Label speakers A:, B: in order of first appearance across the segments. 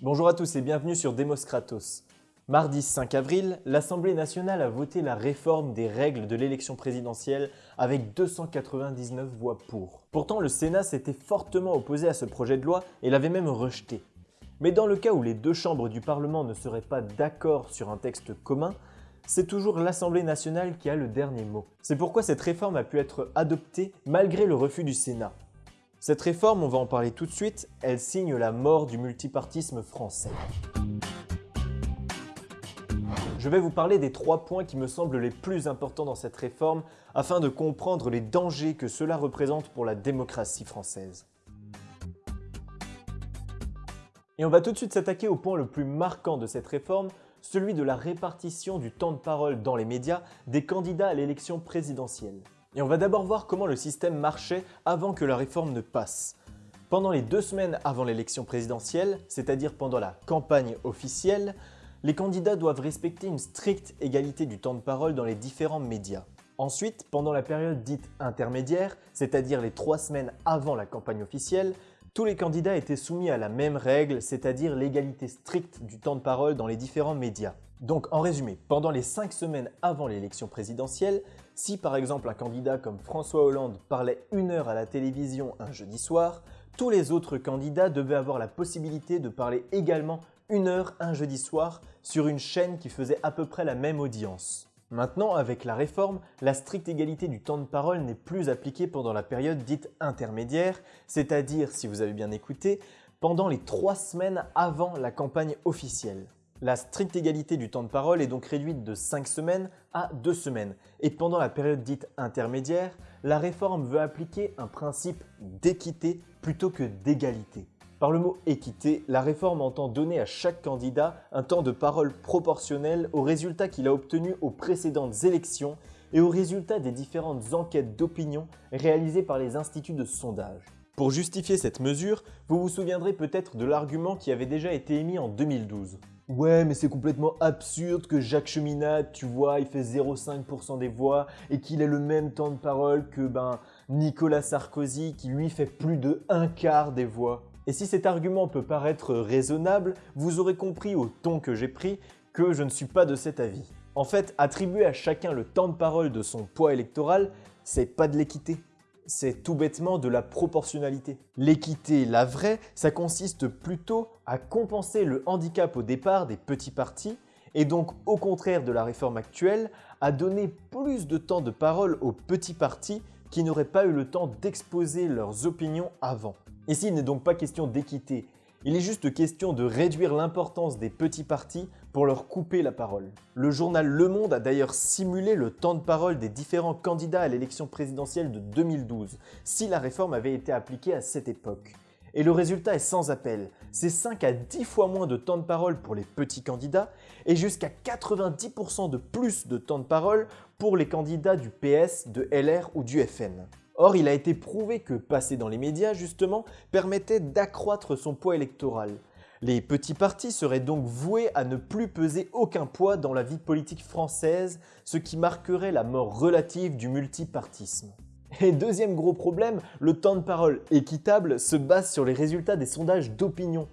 A: Bonjour à tous et bienvenue sur Demos Kratos. Mardi 5 avril, l'Assemblée nationale a voté la réforme des règles de l'élection présidentielle avec 299 voix pour. Pourtant, le Sénat s'était fortement opposé à ce projet de loi et l'avait même rejeté. Mais dans le cas où les deux chambres du Parlement ne seraient pas d'accord sur un texte commun, c'est toujours l'Assemblée nationale qui a le dernier mot. C'est pourquoi cette réforme a pu être adoptée malgré le refus du Sénat. Cette réforme, on va en parler tout de suite, elle signe la mort du multipartisme français. Je vais vous parler des trois points qui me semblent les plus importants dans cette réforme afin de comprendre les dangers que cela représente pour la démocratie française. Et on va tout de suite s'attaquer au point le plus marquant de cette réforme, celui de la répartition du temps de parole dans les médias des candidats à l'élection présidentielle. Et on va d'abord voir comment le système marchait avant que la réforme ne passe. Pendant les deux semaines avant l'élection présidentielle, c'est-à-dire pendant la campagne officielle, les candidats doivent respecter une stricte égalité du temps de parole dans les différents médias. Ensuite, pendant la période dite intermédiaire, c'est-à-dire les trois semaines avant la campagne officielle, tous les candidats étaient soumis à la même règle, c'est-à-dire l'égalité stricte du temps de parole dans les différents médias. Donc en résumé, pendant les 5 semaines avant l'élection présidentielle, si par exemple un candidat comme François Hollande parlait une heure à la télévision un jeudi soir, tous les autres candidats devaient avoir la possibilité de parler également une heure un jeudi soir sur une chaîne qui faisait à peu près la même audience. Maintenant, avec la réforme, la stricte égalité du temps de parole n'est plus appliquée pendant la période dite intermédiaire, c'est-à-dire, si vous avez bien écouté, pendant les trois semaines avant la campagne officielle. La stricte égalité du temps de parole est donc réduite de 5 semaines à 2 semaines. Et pendant la période dite intermédiaire, la réforme veut appliquer un principe d'équité plutôt que d'égalité. Par le mot équité, la réforme entend donner à chaque candidat un temps de parole proportionnel aux résultats qu'il a obtenus aux précédentes élections et aux résultats des différentes enquêtes d'opinion réalisées par les instituts de sondage. Pour justifier cette mesure, vous vous souviendrez peut-être de l'argument qui avait déjà été émis en 2012. Ouais, mais c'est complètement absurde que Jacques Cheminade, tu vois, il fait 0,5% des voix et qu'il ait le même temps de parole que ben, Nicolas Sarkozy qui lui fait plus de un quart des voix. Et si cet argument peut paraître raisonnable, vous aurez compris au ton que j'ai pris que je ne suis pas de cet avis. En fait, attribuer à chacun le temps de parole de son poids électoral, c'est pas de l'équité. C'est tout bêtement de la proportionnalité. L'équité, la vraie, ça consiste plutôt à compenser le handicap au départ des petits partis et donc au contraire de la réforme actuelle, à donner plus de temps de parole aux petits partis qui n'auraient pas eu le temps d'exposer leurs opinions avant. Ici, il n'est donc pas question d'équité, il est juste question de réduire l'importance des petits partis pour leur couper la parole. Le journal Le Monde a d'ailleurs simulé le temps de parole des différents candidats à l'élection présidentielle de 2012, si la réforme avait été appliquée à cette époque. Et le résultat est sans appel, c'est 5 à 10 fois moins de temps de parole pour les petits candidats et jusqu'à 90% de plus de temps de parole pour les candidats du PS, de LR ou du FN. Or, il a été prouvé que passer dans les médias, justement, permettait d'accroître son poids électoral. Les petits partis seraient donc voués à ne plus peser aucun poids dans la vie politique française, ce qui marquerait la mort relative du multipartisme. Et deuxième gros problème, le temps de parole équitable se base sur les résultats des sondages d'opinion.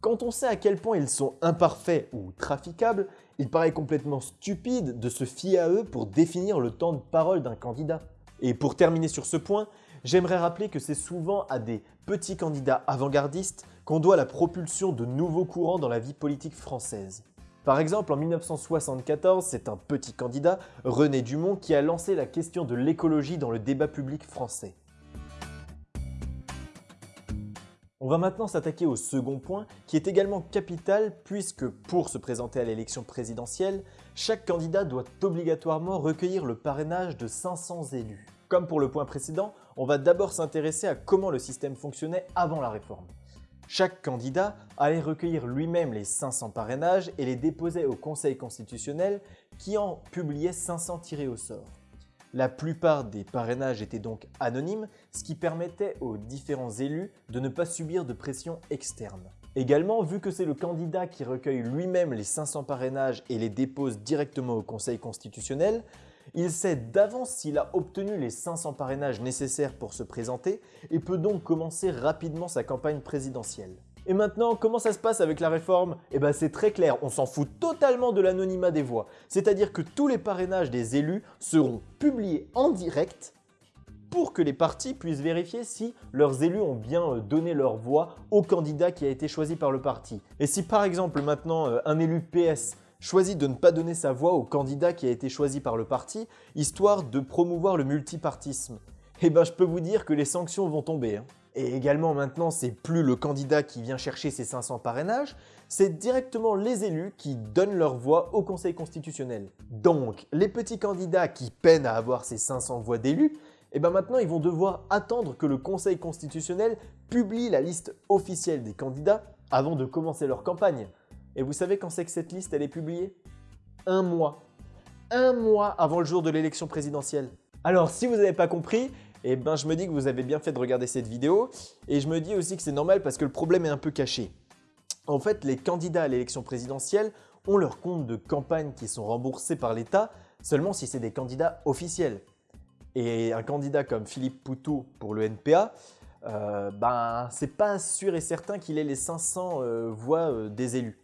A: Quand on sait à quel point ils sont imparfaits ou traficables, il paraît complètement stupide de se fier à eux pour définir le temps de parole d'un candidat. Et pour terminer sur ce point, j'aimerais rappeler que c'est souvent à des petits candidats avant-gardistes qu'on doit la propulsion de nouveaux courants dans la vie politique française. Par exemple, en 1974, c'est un petit candidat, René Dumont, qui a lancé la question de l'écologie dans le débat public français. On va maintenant s'attaquer au second point, qui est également capital puisque pour se présenter à l'élection présidentielle, chaque candidat doit obligatoirement recueillir le parrainage de 500 élus. Comme pour le point précédent, on va d'abord s'intéresser à comment le système fonctionnait avant la réforme. Chaque candidat allait recueillir lui-même les 500 parrainages et les déposer au Conseil constitutionnel qui en publiait 500 tirés au sort. La plupart des parrainages étaient donc anonymes, ce qui permettait aux différents élus de ne pas subir de pression externe. Également, vu que c'est le candidat qui recueille lui-même les 500 parrainages et les dépose directement au Conseil constitutionnel, il sait d'avance s'il a obtenu les 500 parrainages nécessaires pour se présenter et peut donc commencer rapidement sa campagne présidentielle. Et maintenant, comment ça se passe avec la réforme? Eh bien c'est très clair, on s'en fout totalement de l'anonymat des voix. C'est-à-dire que tous les parrainages des élus seront publiés en direct pour que les partis puissent vérifier si leurs élus ont bien euh, donné leur voix au candidat qui a été choisi par le parti. Et si par exemple maintenant euh, un élu PS choisit de ne pas donner sa voix au candidat qui a été choisi par le parti, histoire de promouvoir le multipartisme, eh ben je peux vous dire que les sanctions vont tomber. Hein. Et également maintenant, c'est plus le candidat qui vient chercher ses 500 parrainages, c'est directement les élus qui donnent leur voix au Conseil constitutionnel. Donc, les petits candidats qui peinent à avoir ces 500 voix d'élus, et eh bien maintenant ils vont devoir attendre que le Conseil constitutionnel publie la liste officielle des candidats avant de commencer leur campagne. Et vous savez quand c'est que cette liste elle est publiée? Un mois. Un mois avant le jour de l'élection présidentielle. Alors si vous n'avez pas compris, eh ben, je me dis que vous avez bien fait de regarder cette vidéo et je me dis aussi que c'est normal parce que le problème est un peu caché. En fait, les candidats à l'élection présidentielle ont leurs comptes de campagne qui sont remboursés par l'État seulement si c'est des candidats officiels. Et un candidat comme Philippe Poutou pour le NPA, euh, ben, c'est pas sûr et certain qu'il ait les 500 euh, voix euh, des élus.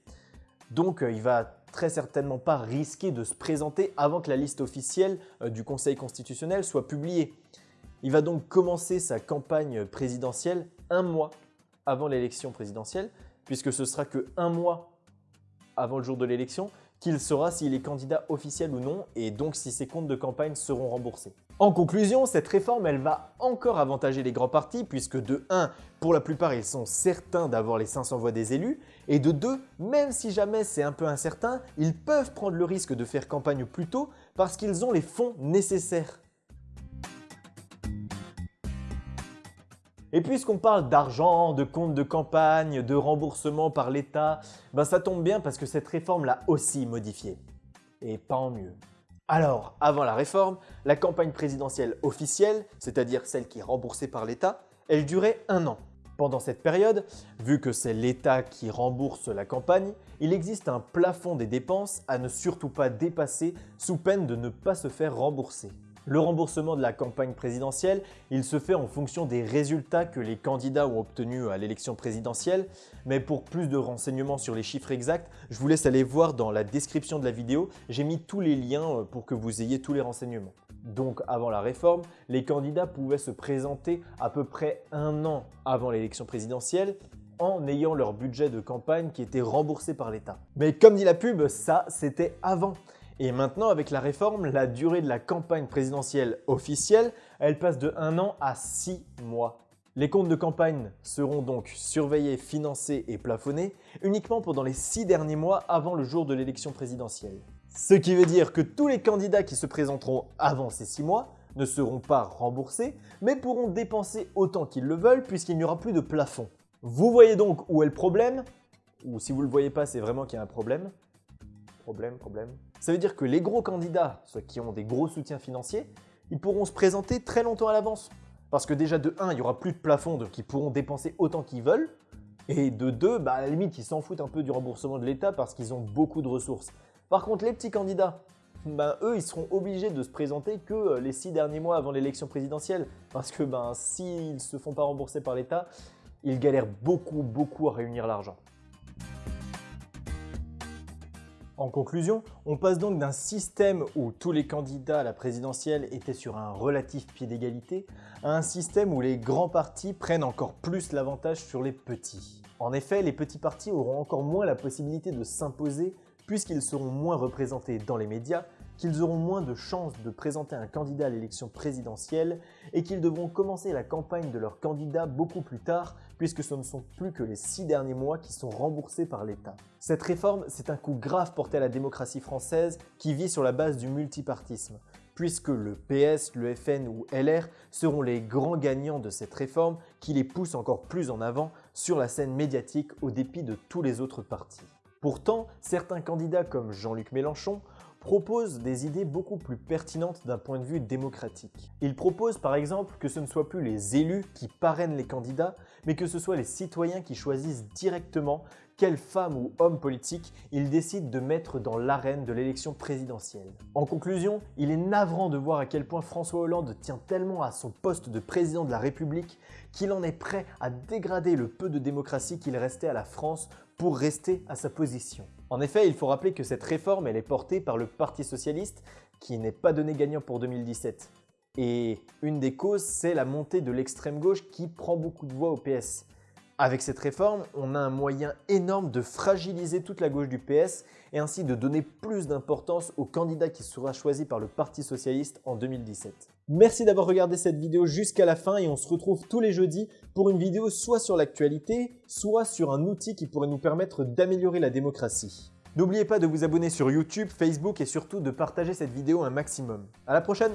A: Donc il va très certainement pas risquer de se présenter avant que la liste officielle du Conseil constitutionnel soit publiée. Il va donc commencer sa campagne présidentielle un mois avant l'élection présidentielle, puisque ce sera que un mois avant le jour de l'élection qu'il saura s'il est candidat officiel ou non et donc si ses comptes de campagne seront remboursés. En conclusion, cette réforme elle va encore avantager les grands partis puisque de 1, pour la plupart ils sont certains d'avoir les 500 voix des élus et de 2, même si jamais c'est un peu incertain, ils peuvent prendre le risque de faire campagne plus tôt parce qu'ils ont les fonds nécessaires. Et puisqu'on parle d'argent, de comptes de campagne, de remboursement par l'État, ben ça tombe bien parce que cette réforme l'a aussi modifié. Et pas en mieux. Alors, avant la réforme, la campagne présidentielle officielle, c'est-à-dire celle qui est remboursée par l'État, elle durait un an. Pendant cette période, vu que c'est l'État qui rembourse la campagne, il existe un plafond des dépenses à ne surtout pas dépasser sous peine de ne pas se faire rembourser. Le remboursement de la campagne présidentielle, il se fait en fonction des résultats que les candidats ont obtenus à l'élection présidentielle. Mais pour plus de renseignements sur les chiffres exacts, je vous laisse aller voir dans la description de la vidéo. J'ai mis tous les liens euh, pour que vous ayez tous les renseignements. Donc avant la réforme, les candidats pouvaient se présenter à peu près un an avant l'élection présidentielle en ayant leur budget de campagne qui était remboursé par l'État. Mais comme dit la pub, ça c'était avant. Et maintenant, avec la réforme, la durée de la campagne présidentielle officielle, elle passe de 1 an à 6 mois. Les comptes de campagne seront donc surveillés, financés et plafonnés uniquement pendant les 6 derniers mois avant le jour de l'élection présidentielle. Ce qui veut dire que tous les candidats qui se présenteront avant ces 6 mois ne seront pas remboursés, mais pourront dépenser autant qu'ils le veulent puisqu'il n'y aura plus de plafond. Vous voyez donc où est le problème? Ou si vous ne le voyez pas, c'est vraiment qu'il y a un problème. Problème, problème. Ça veut dire que les gros candidats, ceux qui ont des gros soutiens financiers, ils pourront se présenter très longtemps à l'avance. Parce que déjà de 1, il n'y aura plus de plafond, donc ils pourront dépenser autant qu'ils veulent. Et de 2, bah, à la limite, ils s'en foutent un peu du remboursement de l'État parce qu'ils ont beaucoup de ressources. Par contre, les petits candidats, ben, eux, ils seront obligés de se présenter que euh, les 6 derniers mois avant l'élection présidentielle. Parce que ben, s'ils ne se font pas rembourser par l'État, ils galèrent beaucoup, beaucoup à réunir l'argent. En conclusion, on passe donc d'un système où tous les candidats à la présidentielle étaient sur un relatif pied d'égalité à un système où les grands partis prennent encore plus l'avantage sur les petits. En effet, les petits partis auront encore moins la possibilité de s'imposer puisqu'ils seront moins représentés dans les médias qu'ils auront moins de chances de présenter un candidat à l'élection présidentielle et qu'ils devront commencer la campagne de leur candidat beaucoup plus tard puisque ce ne sont plus que les six derniers mois qui sont remboursés par l'État. Cette réforme, c'est un coup grave porté à la démocratie française qui vit sur la base du multipartisme puisque le PS, le FN ou LR seront les grands gagnants de cette réforme qui les pousse encore plus en avant sur la scène médiatique au dépit de tous les autres partis. Pourtant, certains candidats comme Jean-Luc Mélenchon propose des idées beaucoup plus pertinentes d'un point de vue démocratique. Il propose par exemple que ce ne soit plus les élus qui parrainent les candidats, mais que ce soit les citoyens qui choisissent directement quelle femme ou homme politique il décide de mettre dans l'arène de l'élection présidentielle. En conclusion, il est navrant de voir à quel point François Hollande tient tellement à son poste de président de la République qu'il en est prêt à dégrader le peu de démocratie qu'il restait à la France pour rester à sa position. En effet, il faut rappeler que cette réforme est portée par le Parti Socialiste qui n'est pas donné gagnant pour 2017. Et une des causes, c'est la montée de l'extrême gauche qui prend beaucoup de voix au PS. Avec cette réforme, on a un moyen énorme de fragiliser toute la gauche du PS et ainsi de donner plus d'importance au candidat qui sera choisi par le Parti Socialiste en 2017. Merci d'avoir regardé cette vidéo jusqu'à la fin et on se retrouve tous les jeudis pour une vidéo soit sur l'actualité, soit sur un outil qui pourrait nous permettre d'améliorer la démocratie. N'oubliez pas de vous abonner sur YouTube, Facebook et surtout de partager cette vidéo un maximum. À la prochaine